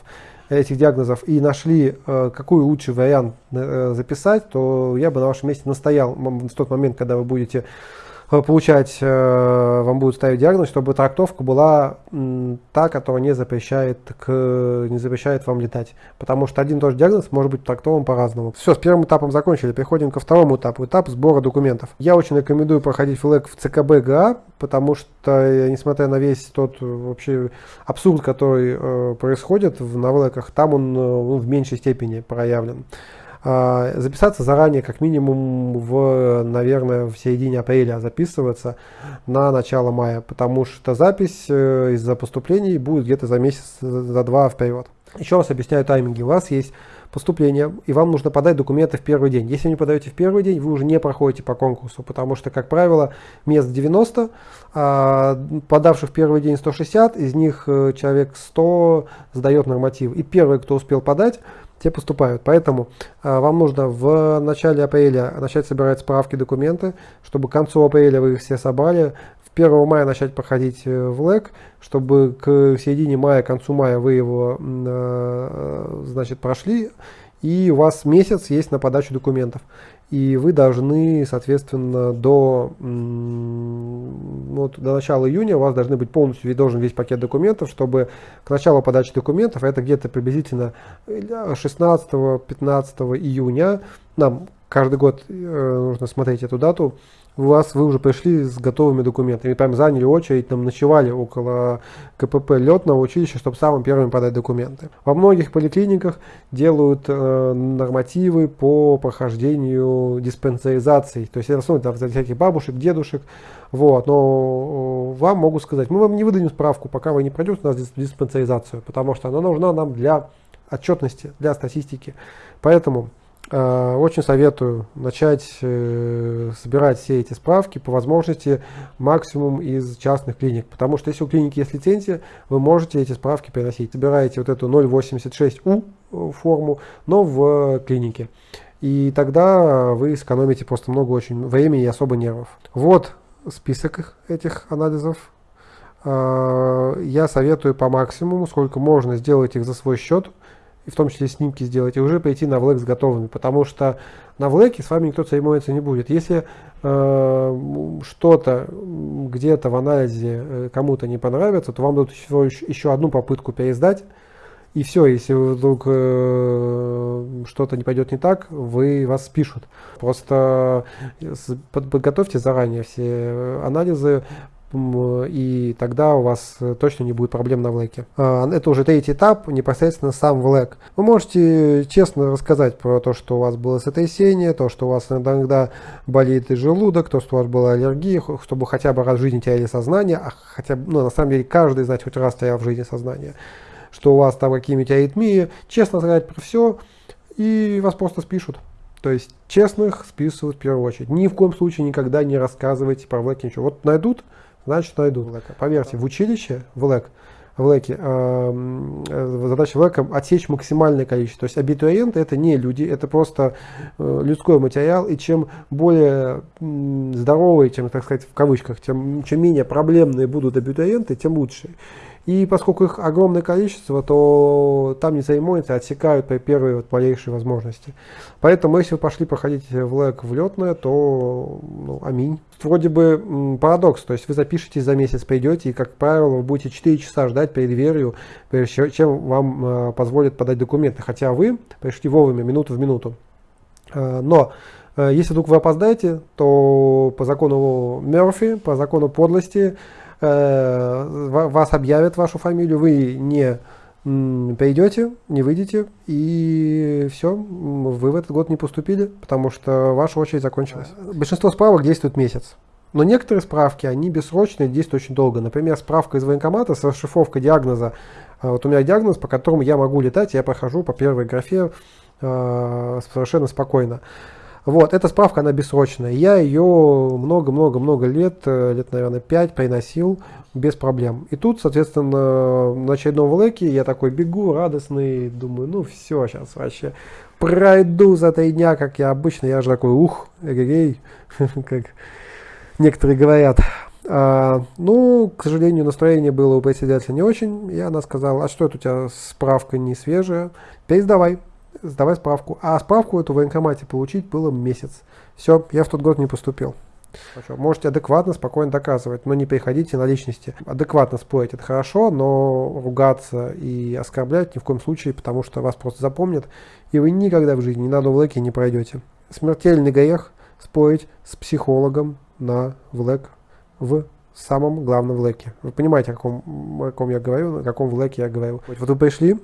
этих диагнозов и нашли, э, какой лучший вариант э, записать, то я бы на вашем месте настоял в тот момент, когда вы будете получать, э, вам будут ставить диагноз, чтобы трактовка была та, которая не запрещает, к, не запрещает вам летать. Потому что один и тот же диагноз может быть трактован по-разному. Все, с первым этапом закончили, переходим ко второму этапу, этап сбора документов. Я очень рекомендую проходить флэг в ЦКБ ГА, потому что, э, несмотря на весь тот вообще абсурд, который э, происходит в навлеках, там он ну, в меньшей степени проявлен. А, записаться заранее, как минимум в, наверное, в середине апреля записываться на начало мая, потому что запись э, из-за поступлений будет где-то за месяц, за два вперед. Еще раз объясняю тайминги. У вас есть поступление, и вам нужно подать документы в первый день. Если не подаете в первый день, вы уже не проходите по конкурсу, потому что, как правило, мест 90, а подавших в первый день 160, из них э, человек 100 сдает норматив. И первый, кто успел подать, те поступают. Поэтому э, вам нужно в начале апреля начать собирать справки, документы, чтобы к концу апреля вы их все собрали. В 1 мая начать проходить э, в ЛЭК, чтобы к середине мая, к концу мая вы его э, значит, прошли, и у вас месяц есть на подачу документов и вы должны, соответственно, до, вот, до начала июня у вас должны быть полностью, должен весь пакет документов, чтобы к началу подачи документов, это где-то приблизительно 16-15 июня, нам каждый год э, нужно смотреть эту дату, у вас вы уже пришли с готовыми документами, прям заняли очередь, там ночевали около КПП летного училища, чтобы самым первым подать документы. Во многих поликлиниках делают э, нормативы по прохождению диспансеризации, то есть это основано для всяких бабушек, дедушек, вот, но э, вам могу сказать, мы вам не выдадим справку, пока вы не пройдете у нас диспансеризацию, потому что она нужна нам для отчетности, для статистики. Поэтому очень советую начать э, собирать все эти справки, по возможности максимум из частных клиник, потому что если у клиники есть лицензия, вы можете эти справки переносить. Собираете вот эту 086У э, форму, но в клинике. И тогда вы сэкономите просто много очень времени и особо нервов. Вот список этих анализов. Я советую по максимуму, сколько можно сделать их за свой счет и в том числе снимки сделать, и уже пойти на влэк с готовыми, потому что на влэке с вами никто церемониться не будет. Если э, что-то где-то в анализе э, кому-то не понравится, то вам дадут еще, еще одну попытку пересдать, и все, если вдруг э, что-то не пойдет не так, вы вас спишут. Просто э, подготовьте заранее все анализы, и тогда у вас э, точно не будет проблем на влэке. А, это уже третий этап, непосредственно сам влэк. Вы можете честно рассказать про то, что у вас было сотрясение, то, что у вас иногда болит и желудок, то, что у вас была аллергия, чтобы хотя бы раз в жизни теряли сознание, а хотя бы, ну, на самом деле, каждый, знать хоть раз терял в жизни сознание, что у вас там какие-нибудь аритмии, честно сказать про все, и вас просто спишут. То есть честных списывают в первую очередь. Ни в коем случае никогда не рассказывайте про влэк ничего. Вот найдут, значит найдут. Поверьте, в училище, в ЛЭК, в ЛЭКе, э, задача ЛЭКа отсечь максимальное количество. То есть абитуриенты это не люди, это просто э, людской материал, и чем более здоровые, чем, так сказать, в кавычках, тем, чем менее проблемные будут абитуриенты, тем лучше. И поскольку их огромное количество, то там не церемонятся, отсекают при первой вот малейшей возможности. Поэтому, если вы пошли проходить в ЛЭК в летное, то ну, аминь. Вроде бы парадокс, то есть вы запишетесь за месяц, придете, и, как правило, вы будете 4 часа ждать перед дверью, прежде чем вам э, позволят подать документы. Хотя вы пришли вовремя, минуту в минуту. Э, но э, если вдруг вы опоздаете, то по закону Мерфи, по закону подлости, вас объявят вашу фамилию, вы не придете, не выйдете, и все, вы в этот год не поступили, потому что ваша очередь закончилась. Большинство справок действует месяц. Но некоторые справки, они бессрочные, действуют очень долго. Например, справка из военкомата с расшифровкой диагноза. А вот у меня диагноз, по которому я могу летать, я прохожу по первой графе э, совершенно спокойно. Вот, эта справка, она бессрочная. Я ее много-много-много лет, э, лет, наверное, 5 приносил без проблем. И тут, соответственно, на очередном влэке я такой бегу, радостный, думаю, ну все, сейчас вообще пройду за три дня, как я обычно. Я же такой, ух, эгегей, как некоторые говорят. А, ну, к сожалению, настроение было у председателя не очень. И она сказала, а что это у тебя справка не свежая? Пересдавай сдавай справку. А справку эту в военкомате получить было месяц. Все, я в тот год не поступил. Можете адекватно, спокойно доказывать, но не приходите на личности. Адекватно спорить это хорошо, но ругаться и оскорблять ни в коем случае, потому что вас просто запомнят, и вы никогда в жизни ни на влэке не пройдете. Смертельный грех спорить с психологом на влэк в самом главном влэке. Вы понимаете, о каком, о каком я говорю, о каком влэке я говорю. Вот вы пришли,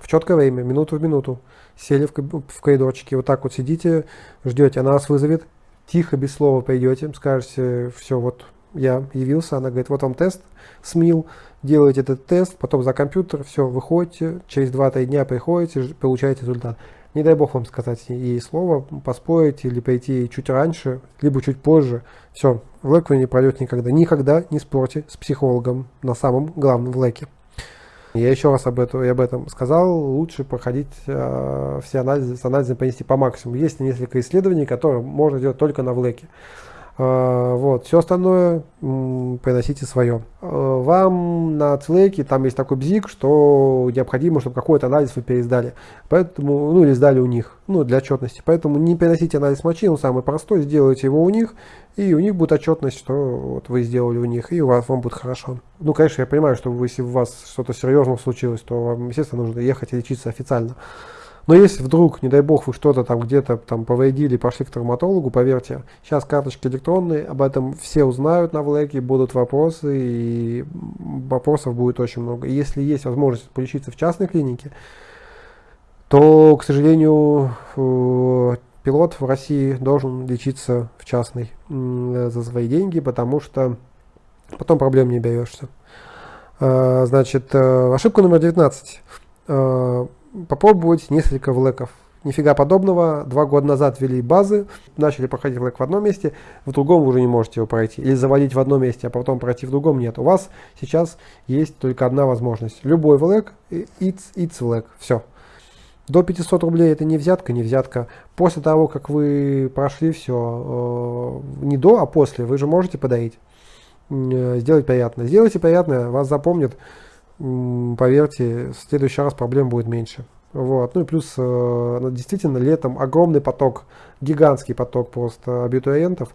в четкое время, минуту в минуту, сели в, в коридорчике, вот так вот сидите, ждете, она вас вызовет, тихо, без слова пойдете, скажете, все, вот я явился, она говорит, вот вам тест, СМИЛ, делаете этот тест, потом за компьютер, все, выходите, через 2-3 дня приходите, получаете результат. Не дай бог вам сказать ей слово, поспорить или пойти чуть раньше, либо чуть позже. Все, в вы не пройдете никогда. Никогда не спорьте с психологом на самом главном в лэке. Я еще раз об этом, я об этом сказал, лучше проходить э, все анализы, с анализом понести по максимуму. Есть несколько исследований, которые можно делать только на влеке. А, вот, все остальное приносите свое. А, вам на Цлейке там есть такой бзик, что необходимо, чтобы какой-то анализ вы пересдали. Поэтому, ну или сдали у них, ну для отчетности. Поэтому не переносите анализ мочи, он самый простой, сделайте его у них, и у них будет отчетность, что вот вы сделали у них, и у вас вам будет хорошо. Ну, конечно, я понимаю, что если у вас что-то серьезное случилось, то вам, естественно, нужно ехать и лечиться официально. Но если вдруг, не дай бог, вы что-то там где-то там повредили, пошли к травматологу, поверьте, сейчас карточки электронные, об этом все узнают на влеке, будут вопросы, и вопросов будет очень много. И если есть возможность полечиться в частной клинике, то, к сожалению, э, пилот в России должен лечиться в частной за свои деньги, потому что потом проблем не берешься. Э, значит, э, ошибка номер 19 попробовать несколько влеков. Нифига подобного. Два года назад ввели базы, начали проходить влэк в одном месте, в другом вы уже не можете его пройти. Или завалить в одном месте, а потом пройти в другом нет. У вас сейчас есть только одна возможность. Любой влэк, it's, it's влэк. Все. До 500 рублей это не взятка, не взятка. После того, как вы прошли все, э, не до, а после, вы же можете подарить. Э, сделать приятно. Сделайте приятно, вас запомнят поверьте, в следующий раз проблем будет меньше. Вот. Ну и плюс, э, действительно, летом огромный поток, гигантский поток просто абитуриентов.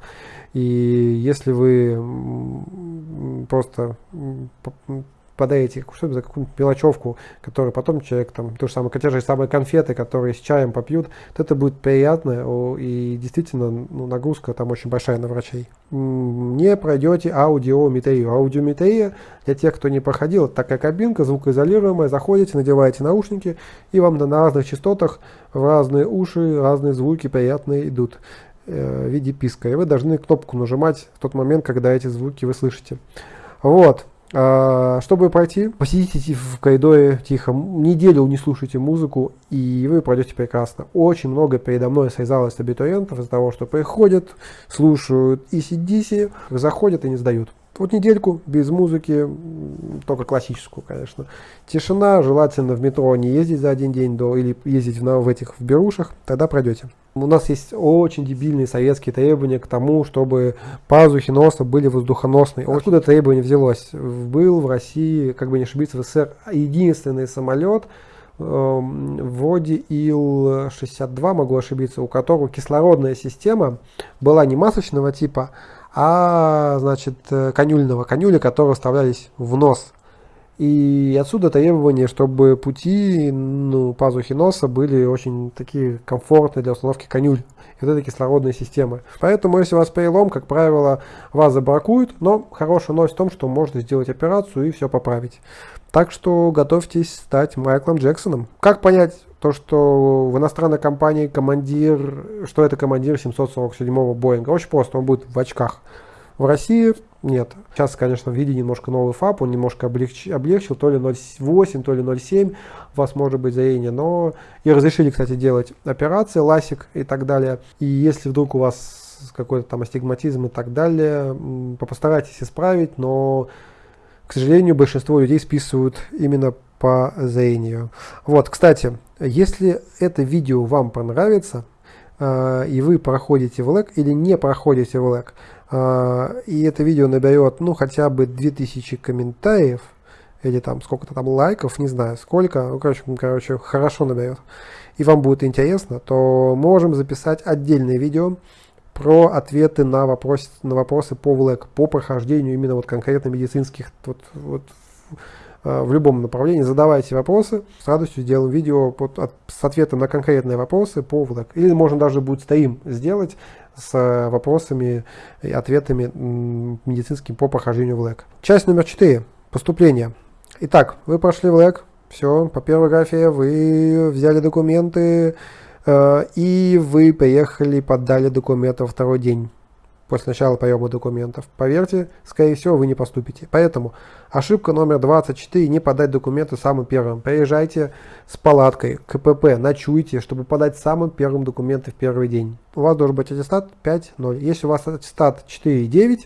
И если вы просто подарите что за какую-нибудь мелочевку, которую потом человек, там, то же самое, те же самые конфеты, которые с чаем попьют, то это будет приятно, и действительно ну, нагрузка там очень большая на врачей. Не пройдете аудиометрию. Аудиометрия, для тех, кто не проходил, это такая кабинка, звукоизолируемая, заходите, надеваете наушники, и вам на разных частотах в разные уши разные звуки приятные идут э, в виде писка. И вы должны кнопку нажимать в тот момент, когда эти звуки вы слышите. Вот. А, чтобы пройти, посидите в коридоре тихо, неделю не слушайте музыку, и вы пройдете прекрасно. Очень много передо мной связалось абитуриентов из-за того, что приходят, слушают и сидите, заходят и не сдают. Вот недельку без музыки, только классическую, конечно. Тишина, желательно в метро не ездить за один день до или ездить в, в этих в берушах, тогда пройдете. У нас есть очень дебильные советские требования к тому, чтобы пазухи носа были воздухоносные. Откуда требование взялось? Был в России, как бы не ошибиться, в СССР единственный самолет, эм, вроде Ил-62, могу ошибиться, у которого кислородная система была не масочного типа, а значит э, конюльного, конюли, которые вставлялись в нос. И отсюда требование, чтобы пути ну, пазухи носа были очень такие комфортные для установки конюль. Вот это кислородная система. Поэтому, если у вас перелом, как правило, вас забракуют, но хорошая новость в том, что можно сделать операцию и все поправить. Так что готовьтесь стать Майклом Джексоном. Как понять то, что в иностранной компании командир, что это командир 747-го Боинга? Очень просто, он будет в очках. В России нет. Сейчас, конечно, ввели немножко новый ФАП, он немножко облегч, облегчил, то ли 0,8, то ли 0,7, у вас может быть заение, но и разрешили, кстати, делать операции, ласик и так далее. И если вдруг у вас какой-то там астигматизм и так далее, постарайтесь исправить, но к сожалению, большинство людей списывают именно по зрению. Вот, кстати, если это видео вам понравится, э, и вы проходите в ЛЭК или не проходите в ЛЭК, э, и это видео наберет, ну, хотя бы 2000 комментариев, или там сколько-то там лайков, не знаю сколько, ну, короче, короче, хорошо наберет, и вам будет интересно, то можем записать отдельное видео, про ответы на, вопрос, на вопросы по ВЛЭК, по прохождению именно вот конкретно медицинских, вот, вот, в любом направлении. Задавайте вопросы, с радостью сделаем видео под, от, с ответом на конкретные вопросы по ВЛЭК. Или можно даже будет стрим сделать с э, вопросами и ответами медицинским по прохождению ВЛЭК. Часть номер 4. Поступление. Итак, вы прошли ВЛЭК, все, по первой графе вы взяли документы, Э, и вы поехали, подали документы второй день после начала приема документов. Поверьте, скорее всего, вы не поступите. Поэтому ошибка номер 24 – не подать документы самым первым. Приезжайте с палаткой, КПП, ночуйте, чтобы подать самым первым документы в первый день. У вас должен быть аттестат 5.0. Если у вас аттестат 4.9,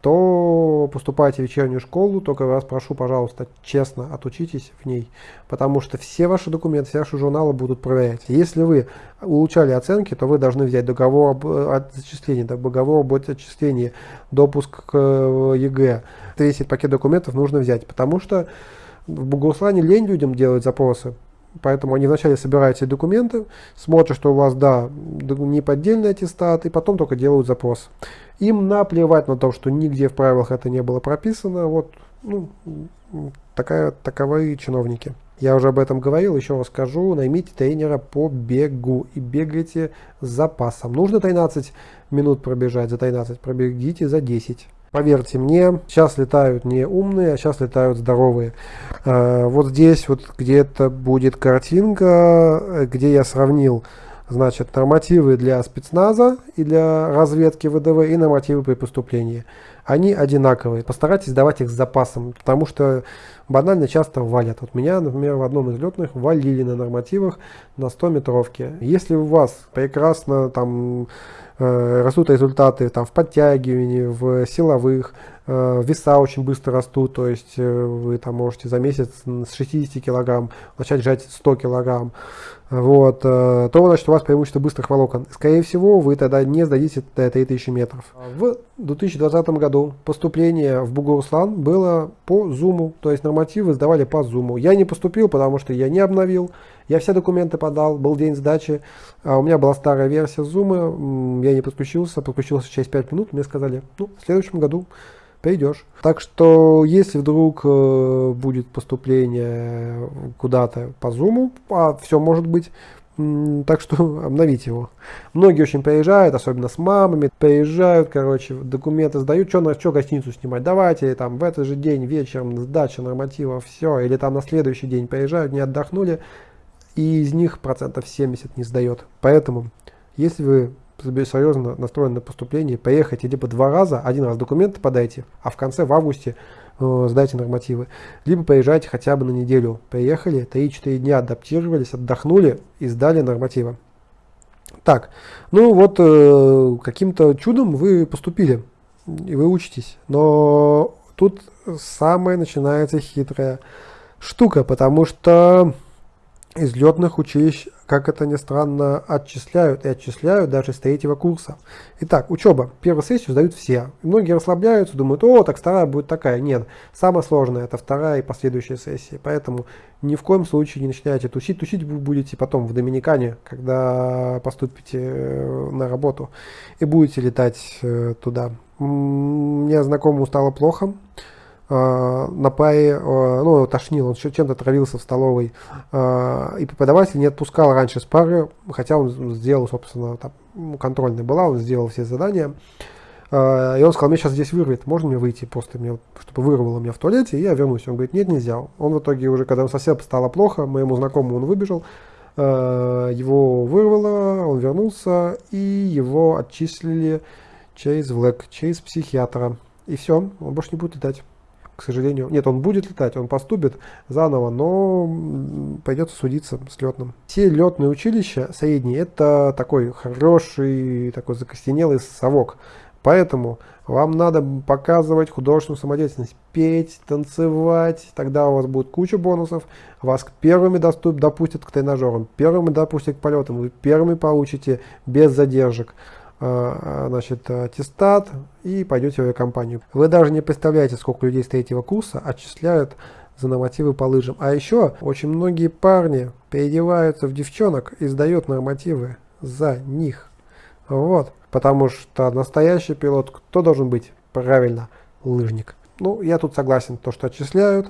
то поступайте в вечернюю школу, только вас прошу, пожалуйста, честно отучитесь в ней, потому что все ваши документы, все ваши журналы будут проверять. Если вы улучшали оценки, то вы должны взять договор об отчислении, договор об отчислении, допуск к э, ЕГЭ. Весь пакет документов нужно взять, потому что в Бугуруслане лень людям делать запросы. Поэтому они вначале собирают все документы, смотрят, что у вас, да, не поддельный аттестат, и потом только делают запрос. Им наплевать на то, что нигде в правилах это не было прописано. Вот, ну, такая, таковы чиновники. Я уже об этом говорил, еще раз скажу. Наймите тренера по бегу и бегайте с запасом. Нужно 13 минут пробежать, за 13 пробегите за 10. Поверьте мне, сейчас летают не умные, а сейчас летают здоровые. А, вот здесь вот где-то будет картинка, где я сравнил значит, нормативы для спецназа и для разведки ВДВ и нормативы при поступлении. Они одинаковые. Постарайтесь давать их с запасом, потому что банально часто валят. Вот меня, например, в одном из летных валили на нормативах на 100 метровке. Если у вас прекрасно там Э, растут результаты там, в подтягивании, в силовых, э, веса очень быстро растут, то есть э, вы там можете за месяц с 60 килограмм начать жать 100 килограмм, вот, то значит у вас преимущество быстрых волокон. Скорее всего, вы тогда не сдадите до 3000 метров. В 2020 году поступление в Бугуруслан было по зуму, то есть нормативы сдавали по зуму. Я не поступил, потому что я не обновил, я все документы подал, был день сдачи, а у меня была старая версия Zoom, я не подключился, подключился через 5 минут, мне сказали, ну, в следующем году придешь. Так что, если вдруг э, будет поступление куда-то по Zoom, а все может быть, так что обновите его. Многие очень приезжают, особенно с мамами, приезжают, короче, документы сдают, что на что гостиницу снимать, давайте там в этот же день вечером сдача норматива, все, или там на следующий день приезжают, не отдохнули, и из них процентов 70 не сдает. Поэтому, если вы серьезно настроены на поступление, поехайте либо два раза, один раз документы подайте, а в конце, в августе, э, сдайте нормативы. Либо поезжайте хотя бы на неделю. Приехали, 3-4 дня адаптировались, отдохнули и сдали нормативы. Так, ну вот э, каким-то чудом вы поступили. и вы учитесь. Но тут самая начинается хитрая штука, потому что из летных училищ, как это ни странно, отчисляют и отчисляют даже с третьего курса. Итак, учеба. Первую сессию сдают все. Многие расслабляются, думают, о, так вторая будет такая. Нет, самое сложное это вторая и последующая сессии. Поэтому ни в коем случае не начинайте тусить. Тусить вы будете потом в Доминикане, когда поступите э, на работу и будете летать э, туда. Мне знакомому стало плохо. Э, на э, ну, тошнил, он чем-то травился в столовой, э, и преподаватель не отпускал раньше с пары, хотя он сделал, собственно, там, контрольная была, он сделал все задания, и он сказал, мне сейчас здесь вырвет, можно мне выйти просто, мне, чтобы вырвало меня в туалете, и я вернусь. Он говорит, нет, нельзя. Он в итоге уже, когда совсем стало плохо, моему знакомому он выбежал, его вырвало, он вернулся, и его отчислили через ВЛЭК, через психиатра. И все, он больше не будет летать к сожалению. Нет, он будет летать, он поступит заново, но придется судиться с летным. Все летные училища средние, это такой хороший, такой закостенелый совок. Поэтому вам надо показывать художественную самодеятельность, петь, танцевать, тогда у вас будет куча бонусов, вас первыми доступ, допустят к тренажерам, первыми допустят к полетам, вы первыми получите без задержек. А, значит, аттестат и пойдете в авиакомпанию. Вы даже не представляете, сколько людей с третьего курса отчисляют за нормативы по лыжам. А еще очень многие парни переодеваются в девчонок и сдают нормативы за них. Вот. Потому что настоящий пилот, кто должен быть? Правильно, лыжник. Ну, я тут согласен, то, что отчисляют.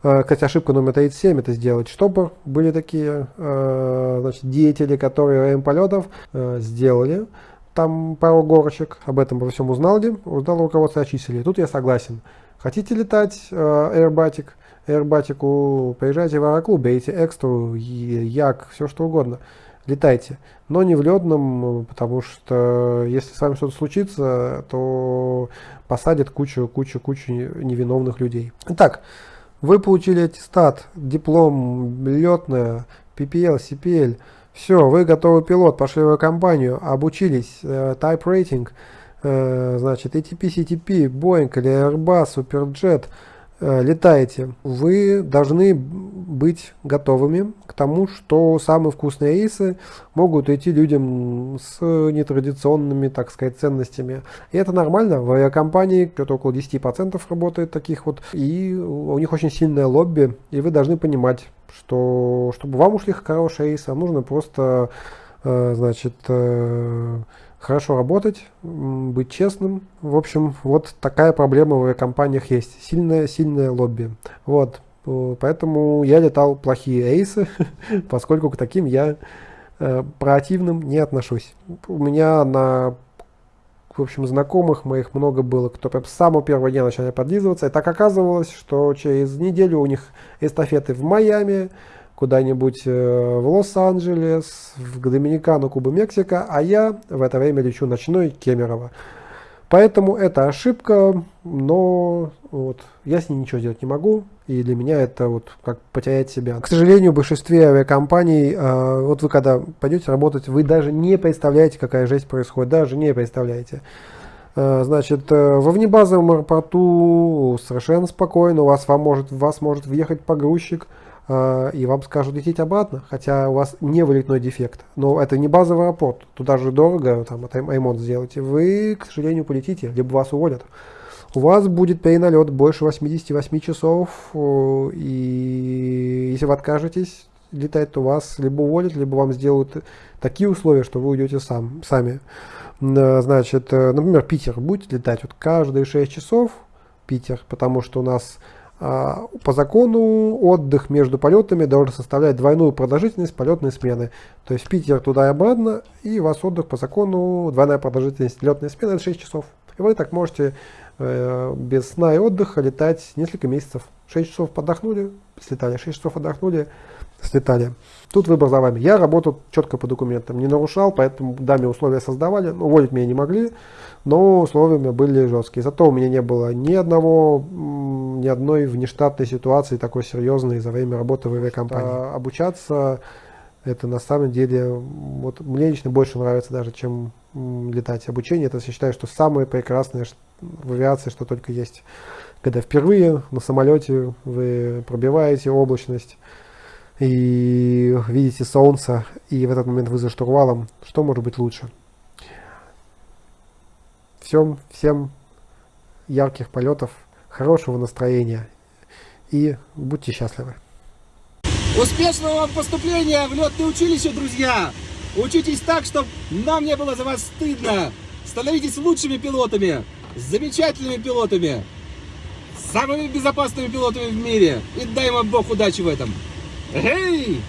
Кстати, ошибка номер 37 это сделать штопор. Были такие значит, деятели, которые время полетов сделали там пару горочек, об этом во всем узнал ли, узнал руководство очистили. Тут я согласен. Хотите летать э, Airbatic, Airbatic, приезжайте в аэроклуб, берите экстру, як, все что угодно. Летайте. Но не в ледном, потому что если с вами что-то случится, то посадят кучу, кучу, кучу невиновных людей. Итак, вы получили аттестат, диплом, летная, PPL, CPL. Все, вы готовый пилот, пошли в компанию, обучились, э, type rating, э, значит, ATP, CTP, Boeing или Airbus, Superjet, летаете. Вы должны быть готовыми к тому, что самые вкусные рейсы могут идти людям с нетрадиционными, так сказать, ценностями. И это нормально. В авиакомпании где-то около 10% работает таких вот, и у них очень сильное лобби, и вы должны понимать, что чтобы вам ушли хорошие рейсы, нужно просто, э, значит, э, хорошо работать, быть честным. В общем, вот такая проблема в компаниях есть. Сильное, сильное лобби. Вот. Поэтому я летал плохие рейсы, поскольку к таким я э, проактивным не отношусь. У меня на в общем, знакомых моих много было, кто прям с самого первого дня начали подлизываться. И так оказывалось, что через неделю у них эстафеты в Майами, куда-нибудь э, в Лос-Анджелес, в Доминикану, Куба, Мексика, а я в это время лечу ночной Кемерово. Поэтому это ошибка, но вот, я с ней ничего сделать не могу, и для меня это вот как потерять себя. К сожалению, в большинстве авиакомпаний, э, вот вы когда пойдете работать, вы даже не представляете, какая жесть происходит, даже не представляете. Э, значит, э, во внебазовом аэропорту совершенно спокойно, у вас, вам может, вас может въехать погрузчик, и вам скажут лететь обратно, хотя у вас не вылетной дефект. Но это не базовый аэропорт, туда же дорого, там, ремонт сделать. Вы, к сожалению, полетите, либо вас уволят. У вас будет переналет больше 88 часов, и если вы откажетесь летать, то вас либо уволят, либо вам сделают такие условия, что вы уйдете сам, сами. Значит, например, Питер будет летать вот каждые 6 часов, Питер, потому что у нас по закону отдых между полетами должен составлять двойную продолжительность полетной смены. То есть Питер туда и обратно, и у вас отдых по закону, двойная продолжительность летной смены это 6 часов. И вы так можете э, без сна и отдыха летать несколько месяцев. 6 часов подохнули, слетали, 6 часов отдохнули, слетали. Тут выбор за вами. Я работал четко по документам, не нарушал, поэтому да, мне условия создавали, уволить меня не могли но условия были жесткие. Зато у меня не было ни одного, ни одной внештатной ситуации такой серьезной за время работы в авиакомпании. А, обучаться это на самом деле, вот мне лично больше нравится даже, чем летать. Обучение, это я считаю, что самое прекрасное, в авиации, что только есть. Когда впервые на самолете вы пробиваете облачность и видите солнце, и в этот момент вы за штурвалом, что может быть лучше? Всем, всем ярких полетов, хорошего настроения и будьте счастливы. Успешного вам поступления в летное училище, друзья! Учитесь так, чтобы нам не было за вас стыдно. Становитесь лучшими пилотами, замечательными пилотами, самыми безопасными пилотами в мире. И дай вам Бог удачи в этом. Эй!